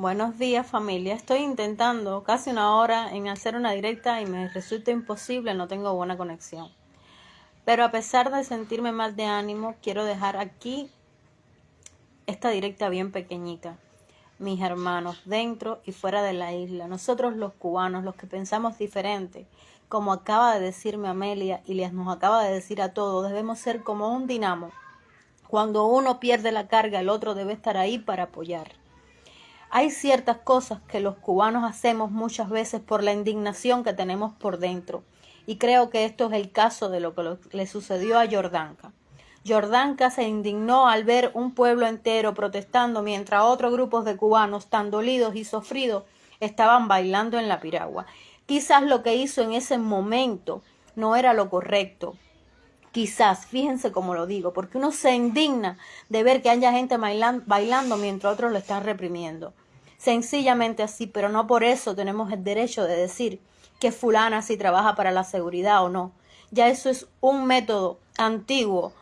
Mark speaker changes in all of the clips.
Speaker 1: Buenos días familia. Estoy intentando casi una hora en hacer una directa y me resulta imposible, no tengo buena conexión. Pero a pesar de sentirme mal de ánimo, quiero dejar aquí esta directa bien pequeñita. Mis hermanos, dentro y fuera de la isla, nosotros los cubanos, los que pensamos diferente, como acaba de decirme Amelia y les nos acaba de decir a todos, debemos ser como un dinamo. Cuando uno pierde la carga, el otro debe estar ahí para apoyar. Hay ciertas cosas que los cubanos hacemos muchas veces por la indignación que tenemos por dentro. Y creo que esto es el caso de lo que le sucedió a Jordanka. Jordanka se indignó al ver un pueblo entero protestando mientras otros grupos de cubanos tan dolidos y sufridos estaban bailando en la piragua. Quizás lo que hizo en ese momento no era lo correcto. Quizás, fíjense cómo lo digo, porque uno se indigna de ver que haya gente bailando mientras otros lo están reprimiendo sencillamente así, pero no por eso tenemos el derecho de decir que fulana si trabaja para la seguridad o no. Ya eso es un método antiguo,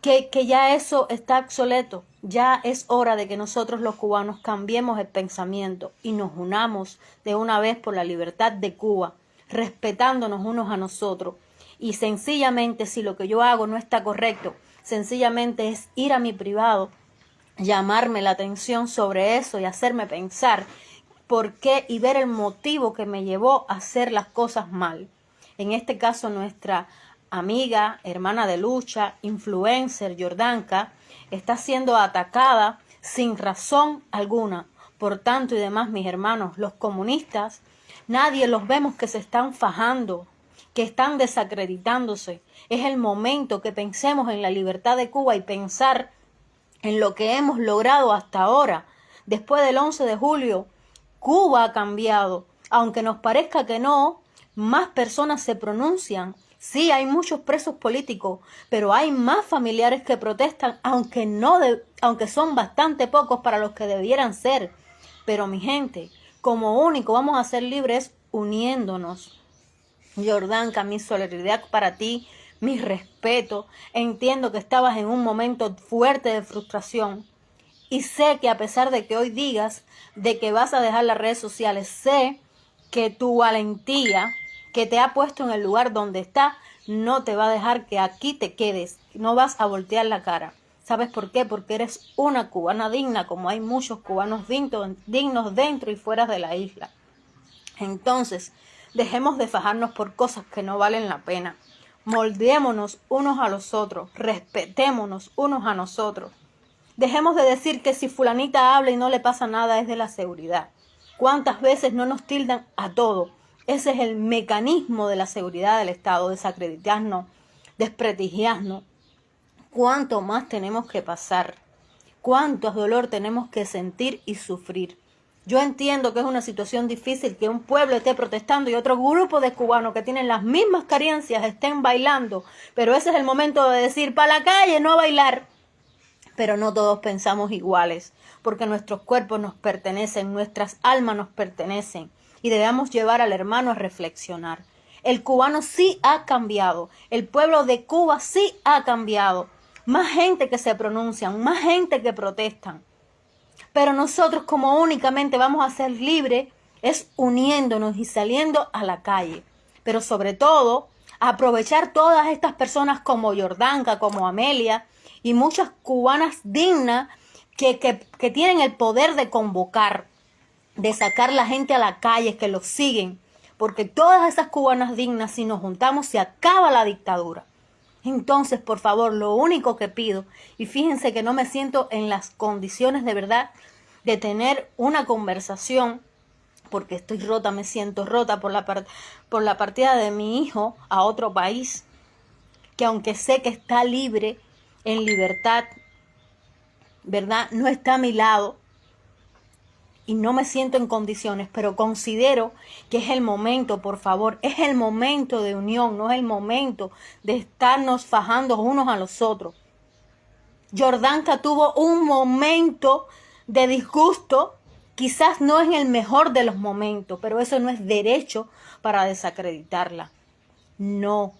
Speaker 1: que, que ya eso está obsoleto. Ya es hora de que nosotros los cubanos cambiemos el pensamiento y nos unamos de una vez por la libertad de Cuba, respetándonos unos a nosotros. Y sencillamente, si lo que yo hago no está correcto, sencillamente es ir a mi privado llamarme la atención sobre eso y hacerme pensar por qué y ver el motivo que me llevó a hacer las cosas mal. En este caso, nuestra amiga, hermana de lucha, influencer, Jordanka, está siendo atacada sin razón alguna. Por tanto y demás, mis hermanos, los comunistas, nadie los vemos que se están fajando, que están desacreditándose. Es el momento que pensemos en la libertad de Cuba y pensar en lo que hemos logrado hasta ahora. Después del 11 de julio, Cuba ha cambiado. Aunque nos parezca que no, más personas se pronuncian. Sí, hay muchos presos políticos, pero hay más familiares que protestan, aunque no aunque son bastante pocos para los que debieran ser. Pero mi gente, como único vamos a ser libres uniéndonos. Jordán, mi solidaridad para ti, mi respeto. Entiendo que estabas en un momento fuerte de frustración. Y sé que a pesar de que hoy digas de que vas a dejar las redes sociales, sé que tu valentía que te ha puesto en el lugar donde está no te va a dejar que aquí te quedes. No vas a voltear la cara. ¿Sabes por qué? Porque eres una cubana digna, como hay muchos cubanos dignos dentro y fuera de la isla. Entonces, dejemos de fajarnos por cosas que no valen la pena. Moldémonos unos a los otros, respetémonos unos a nosotros. Dejemos de decir que si fulanita habla y no le pasa nada es de la seguridad. ¿Cuántas veces no nos tildan a todo? Ese es el mecanismo de la seguridad del Estado, desacreditarnos, desprestigiarnos. ¿Cuánto más tenemos que pasar? ¿Cuánto dolor tenemos que sentir y sufrir? Yo entiendo que es una situación difícil que un pueblo esté protestando y otro grupo de cubanos que tienen las mismas carencias estén bailando, pero ese es el momento de decir, para la calle, no bailar. Pero no todos pensamos iguales, porque nuestros cuerpos nos pertenecen, nuestras almas nos pertenecen, y debemos llevar al hermano a reflexionar. El cubano sí ha cambiado, el pueblo de Cuba sí ha cambiado. Más gente que se pronuncian, más gente que protestan. Pero nosotros como únicamente vamos a ser libres es uniéndonos y saliendo a la calle. Pero sobre todo, aprovechar todas estas personas como Jordanka, como Amelia y muchas cubanas dignas que, que, tienen el poder de convocar, de sacar la gente a la calle, que los siguen. Porque todas esas cubanas dignas, si nos juntamos, se acaba la dictadura. Entonces, por favor, lo único que pido, y fíjense que no me siento en las condiciones de verdad de tener una conversación, porque estoy rota, me siento rota por la, por la partida de mi hijo a otro país, que aunque sé que está libre, en libertad, ¿verdad? No está a mi lado, y no me siento en condiciones, pero considero que es el momento, por favor, es el momento de unión, no es el momento de estarnos fajando unos a los otros. Jordanka tuvo un momento de disgusto, quizás no en el mejor de los momentos, pero eso no es derecho para desacreditarla. No,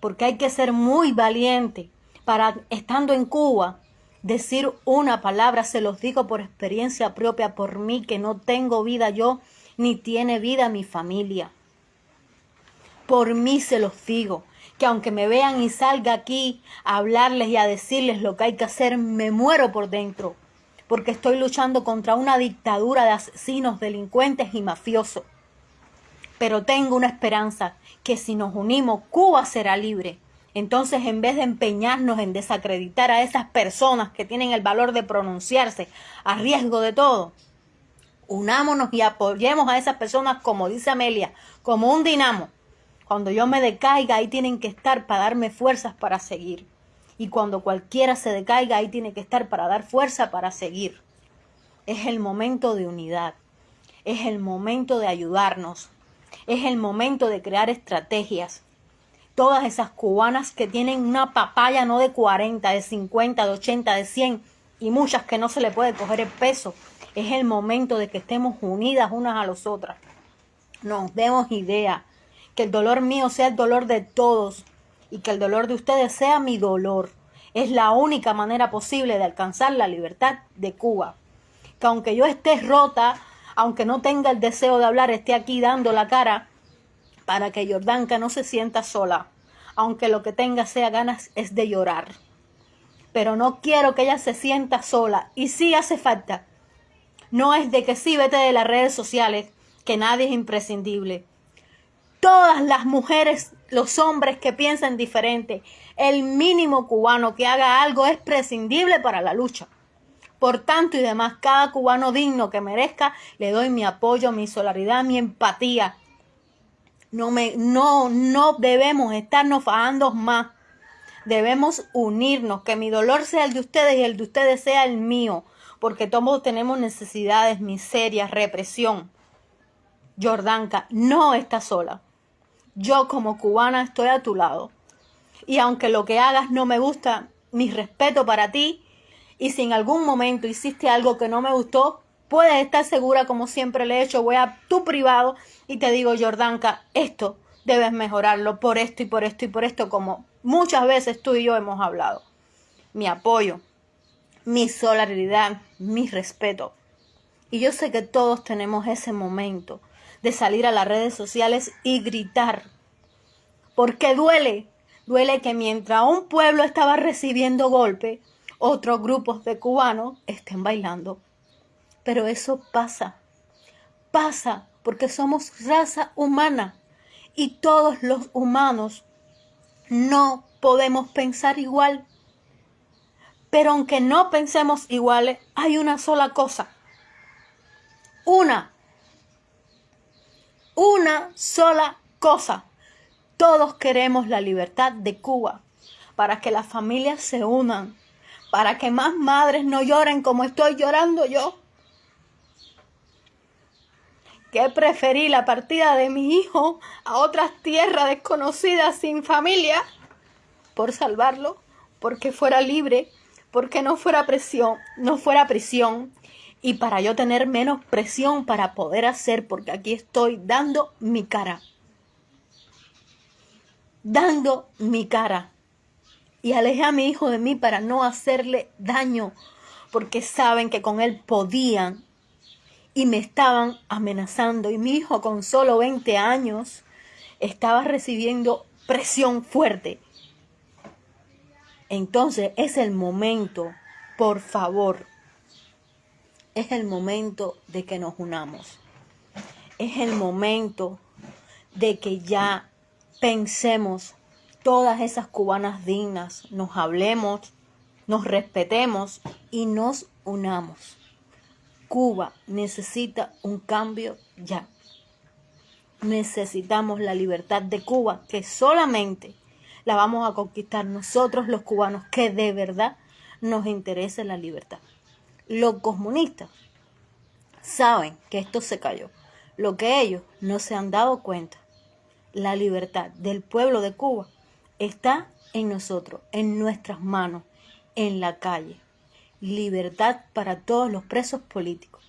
Speaker 1: porque hay que ser muy valiente para, estando en Cuba, decir una palabra, se los digo por experiencia propia, por mí que no tengo vida yo, ni tiene vida mi familia. Por mí se los digo, que aunque me vean y salga aquí a hablarles y a decirles lo que hay que hacer, me muero por dentro, porque estoy luchando contra una dictadura de asesinos, delincuentes y mafiosos. Pero tengo una esperanza, que si nos unimos, Cuba será libre. Entonces, en vez de empeñarnos en desacreditar a esas personas que tienen el valor de pronunciarse a riesgo de todo, unámonos y apoyemos a esas personas, como dice Amelia, como un dinamo. Cuando yo me decaiga, ahí tienen que estar para darme fuerzas para seguir. Y cuando cualquiera se decaiga, ahí tiene que estar para dar fuerza para seguir. Es el momento de unidad. Es el momento de ayudarnos. Es el momento de crear estrategias. Todas esas cubanas que tienen una papaya no de 40, de 50, de 80, de 100 y muchas que no se le puede coger el peso. Es el momento de que estemos unidas unas a las otras. Nos demos idea. Que el dolor mío sea el dolor de todos y que el dolor de ustedes sea mi dolor. Es la única manera posible de alcanzar la libertad de Cuba. Que aunque yo esté rota, aunque no tenga el deseo de hablar, esté aquí dando la cara para que Jordanka no se sienta sola, aunque lo que tenga sea ganas es de llorar. Pero no quiero que ella se sienta sola y sí hace falta. No es de que sí vete de las redes sociales, que nadie es imprescindible. Todas las mujeres, los hombres que piensan diferente, el mínimo cubano que haga algo es prescindible para la lucha. Por tanto y demás, cada cubano digno que merezca, le doy mi apoyo, mi solidaridad, mi empatía, no, me, no, no debemos estarnos fajando más. Debemos unirnos, que mi dolor sea el de ustedes y el de ustedes sea el mío, porque todos tenemos necesidades, miserias, represión. Jordanka, no está sola. Yo como cubana estoy a tu lado. Y aunque lo que hagas no me gusta, mi respeto para ti. Y si en algún momento hiciste algo que no me gustó, puedes estar segura, como siempre le he hecho, voy a tu privado y te digo, Jordanka, esto debes mejorarlo por esto y por esto y por esto, como muchas veces tú y yo hemos hablado. Mi apoyo, mi solidaridad, mi respeto. Y yo sé que todos tenemos ese momento de salir a las redes sociales y gritar. Porque duele, duele que mientras un pueblo estaba recibiendo golpe, otros grupos de cubanos estén bailando. Pero eso pasa, pasa porque somos raza humana y todos los humanos no podemos pensar igual. Pero aunque no pensemos iguales, hay una sola cosa. Una. Una sola cosa. Todos queremos la libertad de Cuba para que las familias se unan, para que más madres no lloren como estoy llorando yo que preferí la partida de mi hijo a otras tierras desconocidas sin familia por salvarlo, porque fuera libre, porque no fuera presión, no fuera prisión y para yo tener menos presión para poder hacer, porque aquí estoy dando mi cara. Dando mi cara. Y alejé a mi hijo de mí para no hacerle daño, porque saben que con él podían y me estaban amenazando y mi hijo con solo 20 años estaba recibiendo presión fuerte. Entonces es el momento, por favor, es el momento de que nos unamos. Es el momento de que ya pensemos todas esas cubanas dignas, nos hablemos, nos respetemos y nos unamos. Cuba necesita un cambio ya. Necesitamos la libertad de Cuba, que solamente la vamos a conquistar nosotros los cubanos, que de verdad nos interesa la libertad. Los comunistas saben que esto se cayó. Lo que ellos no se han dado cuenta, la libertad del pueblo de Cuba está en nosotros, en nuestras manos, en la calle libertad para todos los presos políticos.